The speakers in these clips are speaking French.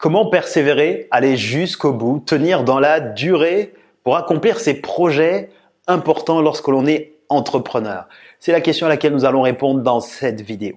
Comment persévérer, aller jusqu'au bout, tenir dans la durée pour accomplir ces projets importants lorsque l'on est entrepreneur? C'est la question à laquelle nous allons répondre dans cette vidéo.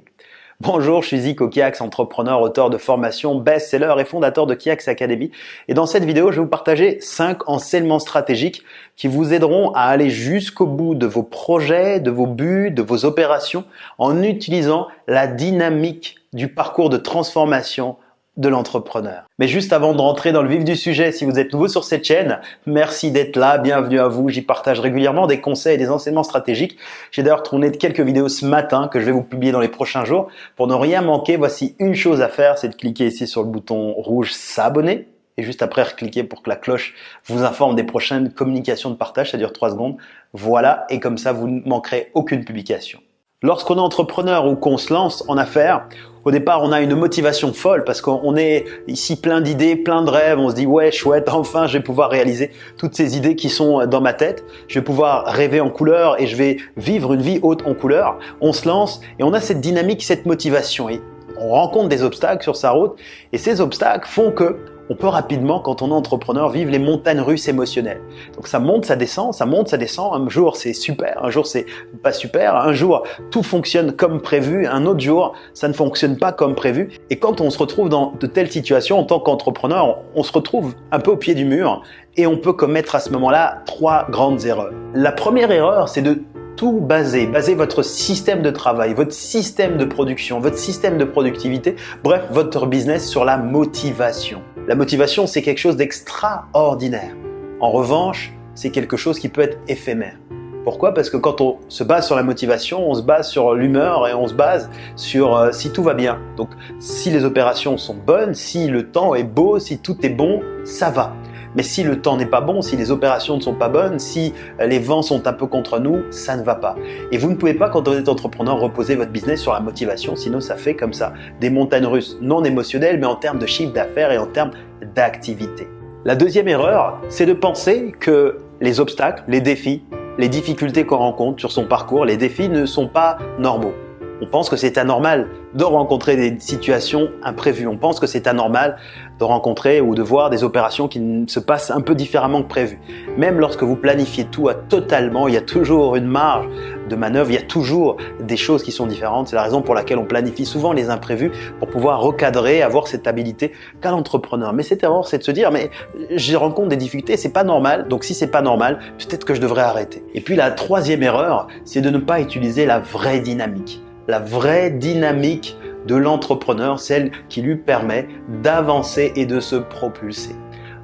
Bonjour, je suis Zico Kiax, entrepreneur, auteur de formation, best-seller et fondateur de Kiax Academy. Et dans cette vidéo, je vais vous partager 5 enseignements stratégiques qui vous aideront à aller jusqu'au bout de vos projets, de vos buts, de vos opérations en utilisant la dynamique du parcours de transformation de l'entrepreneur. Mais juste avant de rentrer dans le vif du sujet, si vous êtes nouveau sur cette chaîne, merci d'être là, bienvenue à vous. J'y partage régulièrement des conseils et des enseignements stratégiques. J'ai d'ailleurs tourné quelques vidéos ce matin que je vais vous publier dans les prochains jours. Pour ne rien manquer, voici une chose à faire, c'est de cliquer ici sur le bouton rouge s'abonner et juste après cliquer pour que la cloche vous informe des prochaines communications de partage, ça dure 3 secondes. Voilà, et comme ça vous ne manquerez aucune publication. Lorsqu'on est entrepreneur ou qu'on se lance en affaires, au départ, on a une motivation folle parce qu'on est ici plein d'idées, plein de rêves. On se dit ouais, chouette, enfin, je vais pouvoir réaliser toutes ces idées qui sont dans ma tête. Je vais pouvoir rêver en couleur et je vais vivre une vie haute en couleur. On se lance et on a cette dynamique, cette motivation. Et on rencontre des obstacles sur sa route et ces obstacles font que on peut rapidement, quand on est entrepreneur, vivre les montagnes russes émotionnelles. Donc ça monte, ça descend, ça monte, ça descend. Un jour c'est super, un jour c'est pas super, un jour tout fonctionne comme prévu, un autre jour ça ne fonctionne pas comme prévu. Et quand on se retrouve dans de telles situations en tant qu'entrepreneur, on se retrouve un peu au pied du mur et on peut commettre à ce moment-là trois grandes erreurs. La première erreur, c'est de tout baser, baser votre système de travail, votre système de production, votre système de productivité, bref, votre business sur la motivation. La motivation, c'est quelque chose d'extraordinaire. En revanche, c'est quelque chose qui peut être éphémère. Pourquoi? Parce que quand on se base sur la motivation, on se base sur l'humeur et on se base sur euh, si tout va bien. Donc si les opérations sont bonnes, si le temps est beau, si tout est bon, ça va. Mais si le temps n'est pas bon, si les opérations ne sont pas bonnes, si euh, les vents sont un peu contre nous, ça ne va pas. Et vous ne pouvez pas, quand vous êtes entrepreneur, reposer votre business sur la motivation, sinon ça fait comme ça des montagnes russes non émotionnelles, mais en termes de chiffre d'affaires et en termes d'activité. La deuxième erreur, c'est de penser que les obstacles, les défis, les difficultés qu'on rencontre sur son parcours, les défis ne sont pas normaux. On pense que c'est anormal de rencontrer des situations imprévues. On pense que c'est anormal de rencontrer ou de voir des opérations qui se passent un peu différemment que prévu. Même lorsque vous planifiez tout à totalement, il y a toujours une marge de manœuvre, il y a toujours des choses qui sont différentes. C'est la raison pour laquelle on planifie souvent les imprévus pour pouvoir recadrer, avoir cette habilité qu'a l'entrepreneur. Mais cette erreur, c'est de se dire, mais je rencontre des difficultés, c'est pas normal. Donc si c'est pas normal, peut-être que je devrais arrêter. Et puis la troisième erreur, c'est de ne pas utiliser la vraie dynamique la vraie dynamique de l'entrepreneur, celle qui lui permet d'avancer et de se propulser.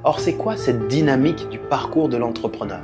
Or, c'est quoi cette dynamique du parcours de l'entrepreneur?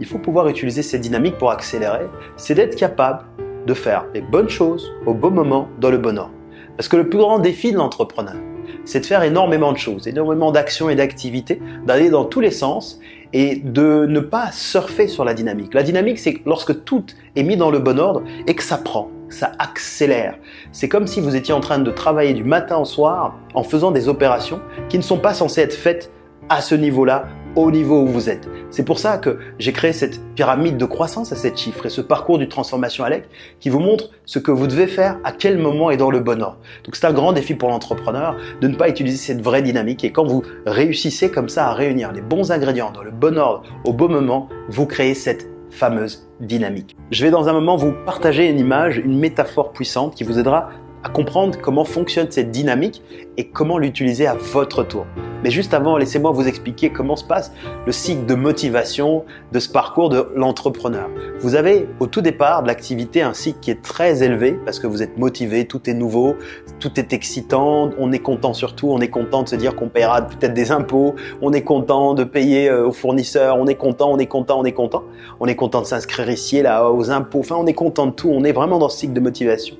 Il faut pouvoir utiliser cette dynamique pour accélérer, c'est d'être capable de faire les bonnes choses au bon moment, dans le bon ordre. Parce que le plus grand défi de l'entrepreneur, c'est de faire énormément de choses, énormément d'actions et d'activités, d'aller dans tous les sens et de ne pas surfer sur la dynamique. La dynamique, c'est lorsque tout est mis dans le bon ordre et que ça prend ça accélère. C'est comme si vous étiez en train de travailler du matin au soir en faisant des opérations qui ne sont pas censées être faites à ce niveau-là, au niveau où vous êtes. C'est pour ça que j'ai créé cette pyramide de croissance à 7 chiffres et ce parcours du transformation Alec qui vous montre ce que vous devez faire, à quel moment et dans le bon ordre. Donc c'est un grand défi pour l'entrepreneur de ne pas utiliser cette vraie dynamique et quand vous réussissez comme ça à réunir les bons ingrédients dans le bon ordre, au bon moment, vous créez cette fameuse dynamique. Je vais dans un moment vous partager une image, une métaphore puissante qui vous aidera à comprendre comment fonctionne cette dynamique et comment l'utiliser à votre tour. Mais juste avant, laissez-moi vous expliquer comment se passe le cycle de motivation de ce parcours de l'entrepreneur. Vous avez au tout départ de l'activité un cycle qui est très élevé parce que vous êtes motivé, tout est nouveau, tout est excitant, on est content surtout, on est content de se dire qu'on paiera peut-être des impôts, on est content de payer euh, aux fournisseurs, on est content, on est content, on est content, on est content de s'inscrire ici, là, aux impôts, enfin on est content de tout, on est vraiment dans ce cycle de motivation.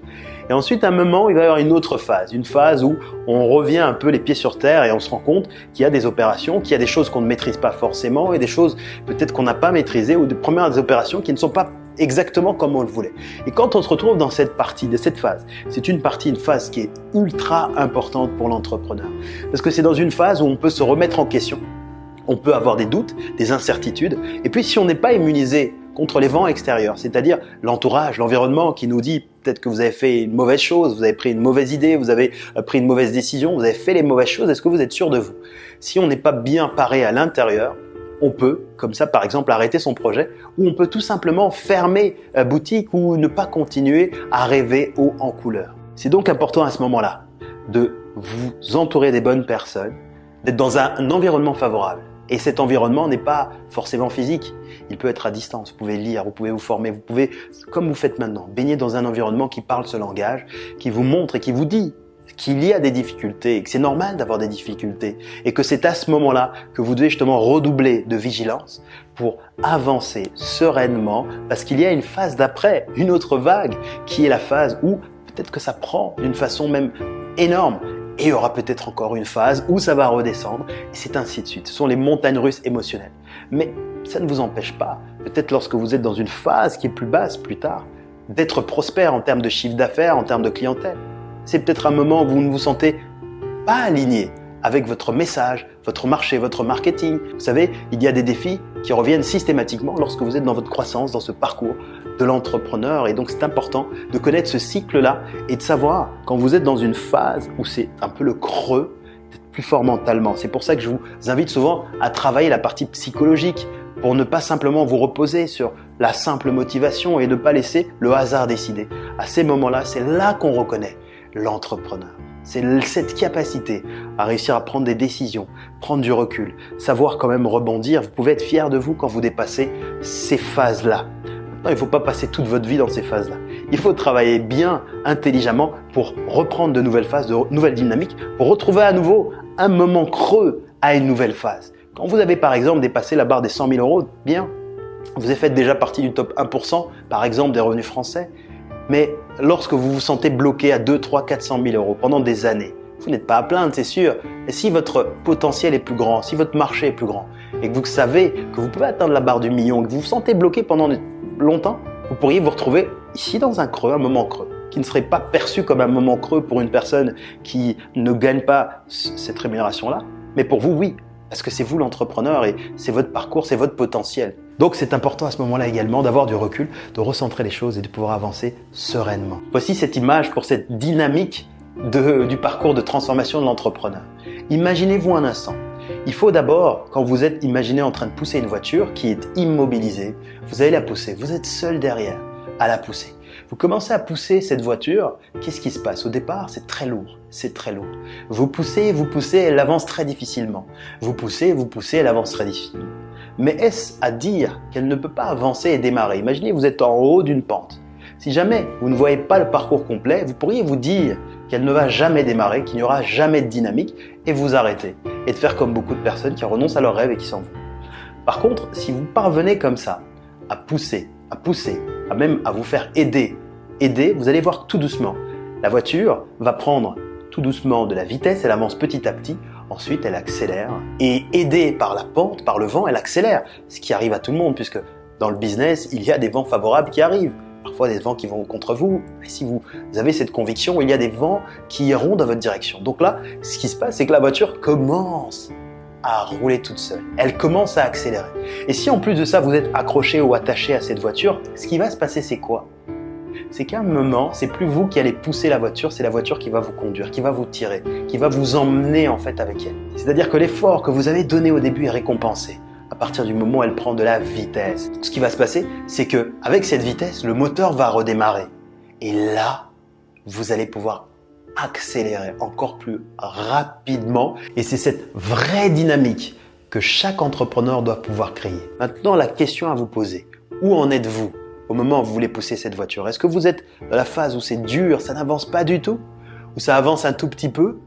Et ensuite, à un moment, il va y avoir une autre phase, une phase où on revient un peu les pieds sur terre et on se rend compte qu'il y a des opérations, qu'il y a des choses qu'on ne maîtrise pas forcément et des choses peut-être qu'on n'a pas maîtrisées ou des premières opérations qui ne sont pas exactement comme on le voulait. Et quand on se retrouve dans cette partie, de cette phase, c'est une partie, une phase qui est ultra importante pour l'entrepreneur. Parce que c'est dans une phase où on peut se remettre en question, on peut avoir des doutes, des incertitudes, et puis si on n'est pas immunisé contre les vents extérieurs, c'est-à-dire l'entourage, l'environnement qui nous dit peut-être que vous avez fait une mauvaise chose, vous avez pris une mauvaise idée, vous avez euh, pris une mauvaise décision, vous avez fait les mauvaises choses. Est-ce que vous êtes sûr de vous? Si on n'est pas bien paré à l'intérieur, on peut, comme ça par exemple, arrêter son projet ou on peut tout simplement fermer la boutique ou ne pas continuer à rêver haut en couleur. C'est donc important à ce moment-là de vous entourer des bonnes personnes, d'être dans un environnement favorable. Et cet environnement n'est pas forcément physique, il peut être à distance. Vous pouvez lire, vous pouvez vous former, vous pouvez, comme vous faites maintenant, baigner dans un environnement qui parle ce langage, qui vous montre et qui vous dit qu'il y a des difficultés que c'est normal d'avoir des difficultés et que c'est à ce moment-là que vous devez justement redoubler de vigilance pour avancer sereinement parce qu'il y a une phase d'après, une autre vague qui est la phase où peut-être que ça prend d'une façon même énorme et il y aura peut-être encore une phase où ça va redescendre, et c'est ainsi de suite. Ce sont les montagnes russes émotionnelles. Mais ça ne vous empêche pas, peut-être lorsque vous êtes dans une phase qui est plus basse plus tard, d'être prospère en termes de chiffre d'affaires, en termes de clientèle. C'est peut-être un moment où vous ne vous sentez pas aligné avec votre message, votre marché, votre marketing. Vous savez, il y a des défis qui reviennent systématiquement lorsque vous êtes dans votre croissance, dans ce parcours de l'entrepreneur. Et donc c'est important de connaître ce cycle-là et de savoir quand vous êtes dans une phase où c'est un peu le creux, d'être plus fort mentalement. C'est pour ça que je vous invite souvent à travailler la partie psychologique pour ne pas simplement vous reposer sur la simple motivation et ne pas laisser le hasard décider. À ces moments-là, c'est là qu'on reconnaît l'entrepreneur. C'est cette capacité à réussir à prendre des décisions, prendre du recul, savoir quand même rebondir. Vous pouvez être fier de vous quand vous dépassez ces phases-là. Il ne faut pas passer toute votre vie dans ces phases-là. Il faut travailler bien, intelligemment pour reprendre de nouvelles phases, de nouvelles dynamiques, pour retrouver à nouveau un moment creux à une nouvelle phase. Quand vous avez par exemple dépassé la barre des 100 000 euros, bien, vous avez fait déjà partie du top 1%, par exemple des revenus français, mais lorsque vous vous sentez bloqué à 2, 3, 400 000 euros pendant des années, vous n'êtes pas à plaindre, c'est sûr. Et si votre potentiel est plus grand, si votre marché est plus grand, et que vous savez que vous pouvez atteindre la barre du million, que vous vous sentez bloqué pendant longtemps, vous pourriez vous retrouver ici dans un creux, un moment creux, qui ne serait pas perçu comme un moment creux pour une personne qui ne gagne pas cette rémunération-là. Mais pour vous, oui, parce que c'est vous l'entrepreneur et c'est votre parcours, c'est votre potentiel. Donc c'est important à ce moment-là également d'avoir du recul, de recentrer les choses et de pouvoir avancer sereinement. Voici cette image pour cette dynamique du parcours de transformation de l'entrepreneur. Imaginez-vous un instant. Il faut d'abord, quand vous êtes imaginé en train de pousser une voiture qui est immobilisée, vous allez la pousser. Vous êtes seul derrière à la pousser. Vous commencez à pousser cette voiture, qu'est-ce qui se passe? Au départ, c'est très lourd, c'est très lourd. Vous poussez, vous poussez, elle avance très difficilement. Vous poussez, vous poussez, elle avance très difficilement. Mais est-ce à dire qu'elle ne peut pas avancer et démarrer? Imaginez, vous êtes en haut d'une pente. Si jamais vous ne voyez pas le parcours complet, vous pourriez vous dire qu'elle ne va jamais démarrer, qu'il n'y aura jamais de dynamique et vous arrêter. Et de faire comme beaucoup de personnes qui renoncent à leurs rêves et qui s'en vont. Par contre, si vous parvenez comme ça à pousser, à pousser, à même à vous faire aider, aider, vous allez voir tout doucement. La voiture va prendre tout doucement de la vitesse, elle avance petit à petit, ensuite elle accélère et aidée par la pente, par le vent, elle accélère, ce qui arrive à tout le monde puisque dans le business, il y a des vents favorables qui arrivent, parfois des vents qui vont contre vous, mais si vous avez cette conviction, il y a des vents qui iront dans votre direction. Donc là, ce qui se passe, c'est que la voiture commence à rouler toute seule. Elle commence à accélérer. Et si en plus de ça, vous êtes accroché ou attaché à cette voiture, ce qui va se passer, c'est quoi? C'est qu'à un moment, c'est plus vous qui allez pousser la voiture, c'est la voiture qui va vous conduire, qui va vous tirer, qui va vous emmener en fait avec elle. C'est-à-dire que l'effort que vous avez donné au début est récompensé à partir du moment où elle prend de la vitesse. Ce qui va se passer, c'est que avec cette vitesse, le moteur va redémarrer. Et là, vous allez pouvoir accélérer encore plus rapidement. Et c'est cette vraie dynamique que chaque entrepreneur doit pouvoir créer. Maintenant, la question à vous poser, où en êtes-vous au moment où vous voulez pousser cette voiture? Est-ce que vous êtes dans la phase où c'est dur, ça n'avance pas du tout? Ou ça avance un tout petit peu?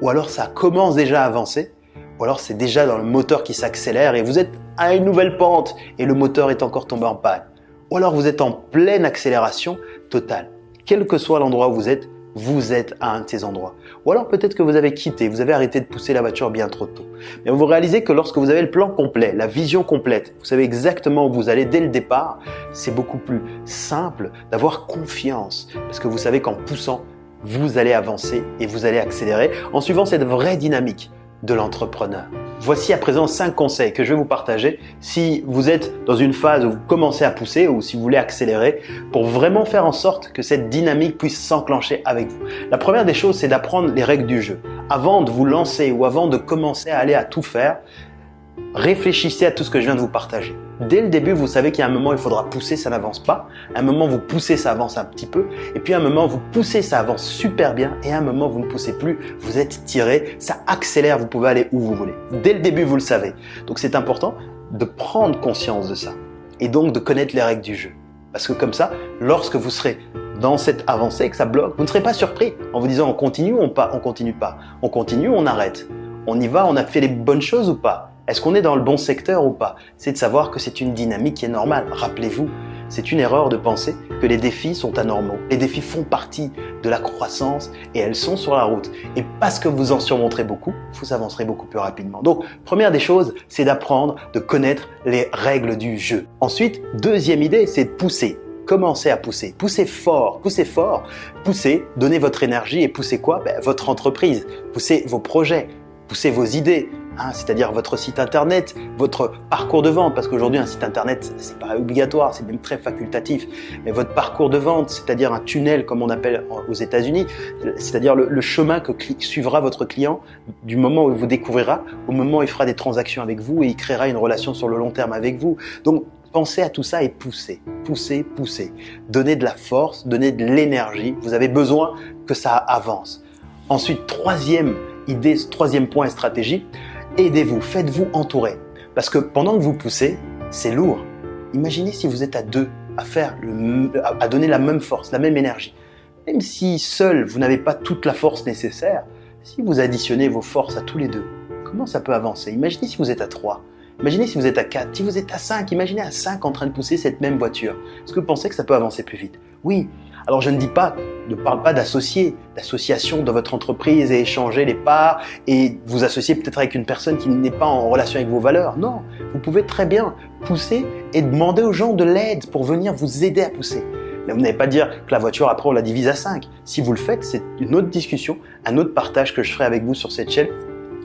Ou alors ça commence déjà à avancer? Ou alors c'est déjà dans le moteur qui s'accélère et vous êtes à une nouvelle pente et le moteur est encore tombé en panne Ou alors vous êtes en pleine accélération totale Quel que soit l'endroit où vous êtes, vous êtes à un de ces endroits. Ou alors peut-être que vous avez quitté, vous avez arrêté de pousser la voiture bien trop tôt. Mais vous réalisez que lorsque vous avez le plan complet, la vision complète, vous savez exactement où vous allez dès le départ, c'est beaucoup plus simple d'avoir confiance. Parce que vous savez qu'en poussant, vous allez avancer et vous allez accélérer en suivant cette vraie dynamique de l'entrepreneur. Voici à présent 5 conseils que je vais vous partager si vous êtes dans une phase où vous commencez à pousser ou si vous voulez accélérer pour vraiment faire en sorte que cette dynamique puisse s'enclencher avec vous. La première des choses, c'est d'apprendre les règles du jeu. Avant de vous lancer ou avant de commencer à aller à tout faire, réfléchissez à tout ce que je viens de vous partager. Dès le début, vous savez qu'il y a un moment, il faudra pousser, ça n'avance pas. un moment, vous poussez, ça avance un petit peu. Et puis un moment, vous poussez, ça avance super bien. Et un moment, vous ne poussez plus, vous êtes tiré, ça accélère, vous pouvez aller où vous voulez. Dès le début, vous le savez. Donc c'est important de prendre conscience de ça. Et donc de connaître les règles du jeu. Parce que comme ça, lorsque vous serez dans cette avancée, que ça bloque, vous ne serez pas surpris en vous disant on continue ou on, pas, on continue pas. On continue on arrête. On y va, on a fait les bonnes choses ou pas? Est-ce qu'on est dans le bon secteur ou pas? C'est de savoir que c'est une dynamique qui est normale. Rappelez-vous, c'est une erreur de penser que les défis sont anormaux. Les défis font partie de la croissance et elles sont sur la route. Et parce que vous en surmonterez beaucoup, vous avancerez beaucoup plus rapidement. Donc, première des choses, c'est d'apprendre, de connaître les règles du jeu. Ensuite, deuxième idée, c'est de pousser. Commencez à pousser. Poussez fort, poussez fort. Poussez, donnez votre énergie et poussez quoi? Ben, Votre entreprise. Poussez vos projets. Poussez vos idées, Hein, c'est-à-dire votre site internet, votre parcours de vente, parce qu'aujourd'hui un site internet c'est pas obligatoire, c'est même très facultatif, mais votre parcours de vente, c'est-à-dire un tunnel comme on appelle aux États-Unis, c'est-à-dire le, chemin que suivra votre client du moment où il vous découvrira au moment où il fera des transactions avec vous et il créera une relation sur le long terme avec vous. Donc Pensez à tout ça et poussez, poussez, poussez. Donnez de la force, donnez de l'énergie. Vous avez besoin que ça avance. Ensuite, troisième idée, troisième point et stratégie, aidez-vous, faites-vous entourer. Parce que pendant que vous poussez, c'est lourd. Imaginez si vous êtes à deux à faire, à donner la même force, la même énergie. Même si seul vous n'avez pas toute la force nécessaire, si vous additionnez vos forces à tous les deux, comment ça peut avancer? Imaginez si vous êtes à trois. Imaginez si vous êtes à 4, si vous êtes à 5, imaginez à 5 en train de pousser cette même voiture. Est-ce que vous pensez que ça peut avancer plus vite? Oui, alors je ne dis pas, ne parle pas d'associer, d'association dans votre entreprise et échanger les parts et vous associer peut-être avec une personne qui n'est pas en relation avec vos valeurs. Non, vous pouvez très bien pousser et demander aux gens de l'aide pour venir vous aider à pousser. Mais vous n'allez pas dire que la voiture, après, on la divise à 5. Si vous le faites, c'est une autre discussion, un autre partage que je ferai avec vous sur cette chaîne.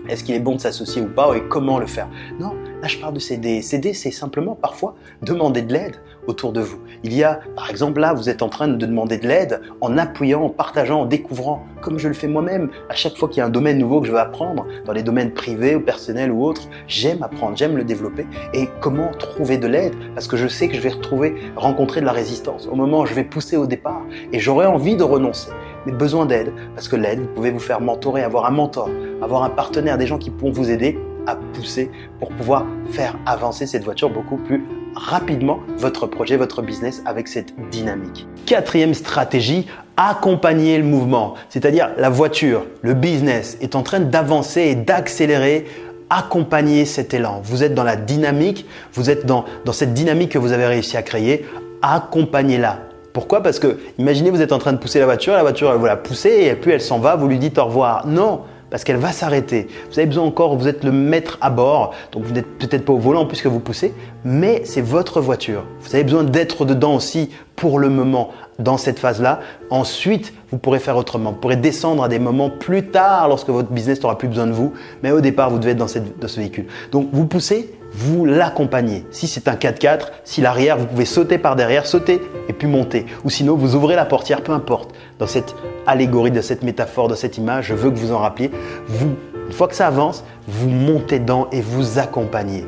Est-ce qu'il est bon de s'associer ou pas et comment le faire? Non, là je parle de s'aider. S'aider, c'est simplement parfois demander de l'aide autour de vous. Il y a, par exemple, là, vous êtes en train de demander de l'aide en appuyant, en partageant, en découvrant, comme je le fais moi-même. À chaque fois qu'il y a un domaine nouveau que je veux apprendre, dans les domaines privés ou personnels ou autres, j'aime apprendre, j'aime le développer. Et comment trouver de l'aide? Parce que je sais que je vais retrouver, rencontrer de la résistance au moment où je vais pousser au départ et j'aurai envie de renoncer. Mais besoin d'aide, parce que l'aide, vous pouvez vous faire mentorer, avoir un mentor, avoir un partenaire, des gens qui pourront vous aider à pousser pour pouvoir faire avancer cette voiture beaucoup plus rapidement votre projet, votre business avec cette dynamique. Quatrième stratégie, accompagner le mouvement. C'est-à-dire la voiture, le business est en train d'avancer et d'accélérer accompagner cet élan. Vous êtes dans la dynamique, vous êtes dans, dans cette dynamique que vous avez réussi à créer, accompagnez-la. Pourquoi? Parce que imaginez vous êtes en train de pousser la voiture, la voiture elle vous la pousser et puis elle s'en va, vous lui dites au revoir. Non, parce qu'elle va s'arrêter. Vous avez besoin encore, vous êtes le maître à bord, donc vous n'êtes peut-être pas au volant puisque vous poussez, mais c'est votre voiture. Vous avez besoin d'être dedans aussi pour le moment dans cette phase-là. Ensuite, vous pourrez faire autrement. Vous pourrez descendre à des moments plus tard lorsque votre business n'aura plus besoin de vous. Mais au départ, vous devez être dans, cette, dans ce véhicule. Donc, vous poussez, vous l'accompagnez. Si c'est un 4x4, si l'arrière, vous pouvez sauter par derrière, sauter et puis monter. Ou sinon, vous ouvrez la portière, peu importe. Dans cette allégorie, de cette métaphore, de cette image, je veux que vous en rappeliez. Vous, une fois que ça avance, vous montez dedans et vous accompagnez.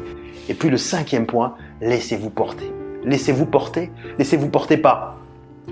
Et puis le cinquième point, laissez-vous porter. Laissez-vous porter. Laissez-vous porter par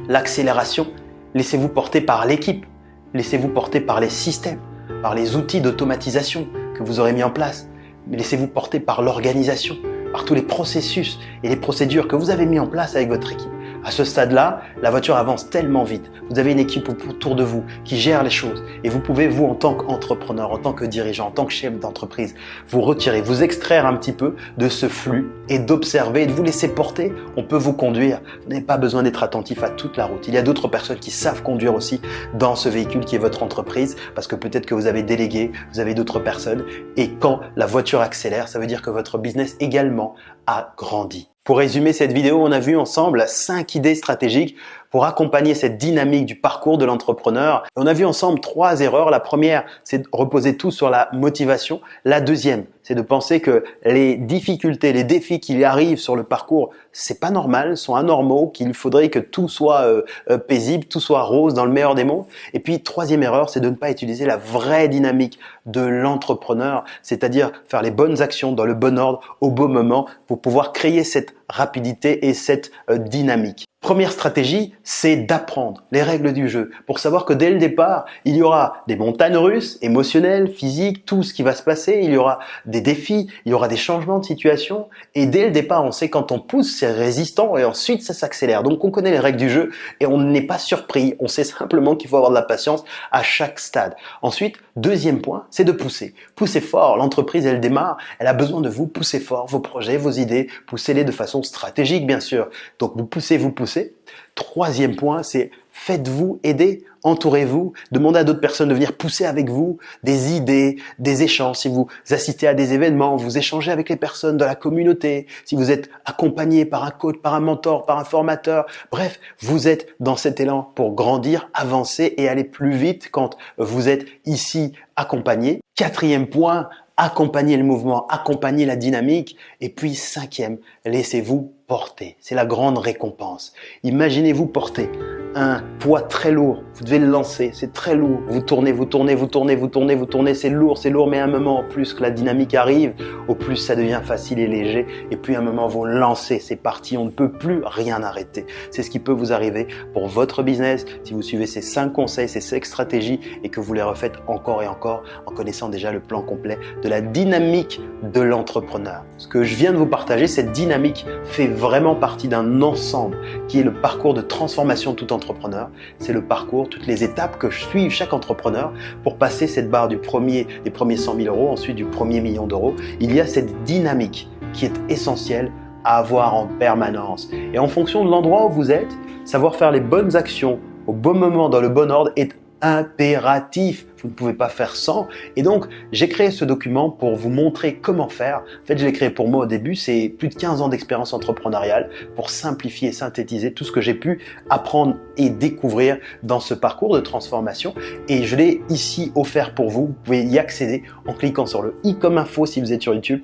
l'accélération. Laissez-vous porter par l'équipe. Laissez-vous porter par les systèmes, par les outils d'automatisation que vous aurez mis en place mais laissez-vous porter par l'organisation, par tous les processus et les procédures que vous avez mis en place avec votre équipe. À ce stade-là, la voiture avance tellement vite. Vous avez une équipe autour de vous qui gère les choses et vous pouvez, vous, en tant qu'entrepreneur, en tant que dirigeant, en tant que chef d'entreprise, vous retirer, vous extraire un petit peu de ce flux et d'observer de vous laisser porter. On peut vous conduire. Vous n'avez pas besoin d'être attentif à toute la route. Il y a d'autres personnes qui savent conduire aussi dans ce véhicule qui est votre entreprise parce que peut-être que vous avez délégué, vous avez d'autres personnes et quand la voiture accélère, ça veut dire que votre business également a grandi. Pour résumer cette vidéo, on a vu ensemble cinq idées stratégiques pour accompagner cette dynamique du parcours de l'entrepreneur. On a vu ensemble trois erreurs. La première, c'est de reposer tout sur la motivation. La deuxième, c'est de penser que les difficultés, les défis qui arrivent sur le parcours, c'est pas normal, sont anormaux, qu'il faudrait que tout soit euh, euh, paisible, tout soit rose dans le meilleur des mondes. Et puis troisième erreur, c'est de ne pas utiliser la vraie dynamique de l'entrepreneur, c'est-à-dire faire les bonnes actions dans le bon ordre au bon moment pour pouvoir créer cette rapidité et cette euh, dynamique. Première stratégie, c'est d'apprendre les règles du jeu pour savoir que dès le départ, il y aura des montagnes russes, émotionnelles, physiques, tout ce qui va se passer, il y aura des défis, il y aura des changements de situation et dès le départ, on sait quand on pousse, c'est résistant et ensuite ça s'accélère. Donc on connaît les règles du jeu et on n'est pas surpris, on sait simplement qu'il faut avoir de la patience à chaque stade. Ensuite, deuxième point, c'est de pousser. Pousser fort, l'entreprise elle démarre, elle a besoin de vous, pousser fort vos projets, vos idées, poussez-les de façon stratégique bien sûr. Donc vous poussez, vous poussez Troisième point, c'est faites-vous aider, entourez-vous, demandez à d'autres personnes de venir pousser avec vous des idées, des échanges. Si vous assistez à des événements, vous échangez avec les personnes de la communauté, si vous êtes accompagné par un coach, par un mentor, par un formateur, bref, vous êtes dans cet élan pour grandir, avancer et aller plus vite quand vous êtes ici accompagné. Quatrième point, accompagnez le mouvement, accompagnez la dynamique. Et puis cinquième, laissez-vous porter. C'est la grande récompense. Imaginez-vous porter un poids très lourd. Vous devez le lancer, c'est très lourd. Vous tournez, vous tournez, vous tournez, vous tournez, vous tournez, c'est lourd, c'est lourd, mais à un moment, au plus que la dynamique arrive, au plus ça devient facile et léger. Et puis à un moment, vous lancez, c'est parti, on ne peut plus rien arrêter. C'est ce qui peut vous arriver pour votre business si vous suivez ces cinq conseils, ces cinq stratégies et que vous les refaites encore et encore en connaissant déjà le plan complet de la dynamique de l'entrepreneur. Ce que je viens de vous partager, cette dynamique fait vraiment partie d'un ensemble qui est le parcours de transformation tout entrepreneur. C'est le parcours, toutes les étapes que suit chaque entrepreneur pour passer cette barre du premier, des premiers 100 000 euros, ensuite du premier million d'euros. Il y a cette dynamique qui est essentielle à avoir en permanence. Et en fonction de l'endroit où vous êtes, savoir faire les bonnes actions au bon moment, dans le bon ordre, est impératif. Vous ne pouvez pas faire sans. Et donc, j'ai créé ce document pour vous montrer comment faire. En fait, je l'ai créé pour moi au début. C'est plus de 15 ans d'expérience entrepreneuriale pour simplifier et synthétiser tout ce que j'ai pu apprendre et découvrir dans ce parcours de transformation. Et je l'ai ici offert pour vous. Vous pouvez y accéder en cliquant sur le i comme info si vous êtes sur YouTube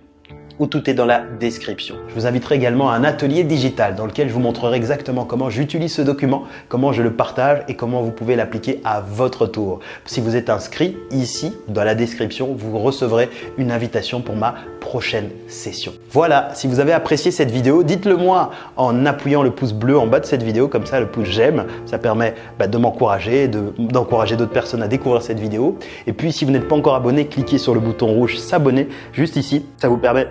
où tout est dans la description. Je vous inviterai également à un atelier digital dans lequel je vous montrerai exactement comment j'utilise ce document, comment je le partage et comment vous pouvez l'appliquer à votre tour. Si vous êtes inscrit ici dans la description, vous recevrez une invitation pour ma prochaine session. Voilà, si vous avez apprécié cette vidéo, dites-le moi en appuyant le pouce bleu en bas de cette vidéo, comme ça le pouce j'aime, ça permet bah, de m'encourager, d'encourager d'autres personnes à découvrir cette vidéo. Et puis si vous n'êtes pas encore abonné, cliquez sur le bouton rouge s'abonner juste ici, ça vous permet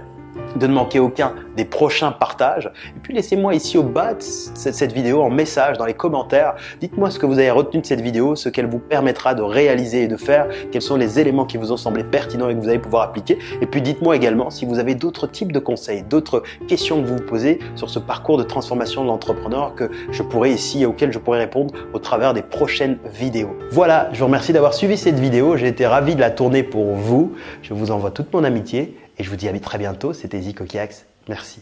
de ne manquer aucun des prochains partages. Et puis laissez-moi ici au bas de cette vidéo en message dans les commentaires. Dites-moi ce que vous avez retenu de cette vidéo, ce qu'elle vous permettra de réaliser et de faire, quels sont les éléments qui vous ont semblé pertinents et que vous allez pouvoir appliquer. Et puis dites-moi également si vous avez d'autres types de conseils, d'autres questions que vous vous posez sur ce parcours de transformation de l'entrepreneur que je pourrais ici, auxquelles je pourrais répondre au travers des prochaines vidéos. Voilà, je vous remercie d'avoir suivi cette vidéo. J'ai été ravi de la tourner pour vous. Je vous envoie toute mon amitié et je vous dis à très bientôt, c'était Zico Merci.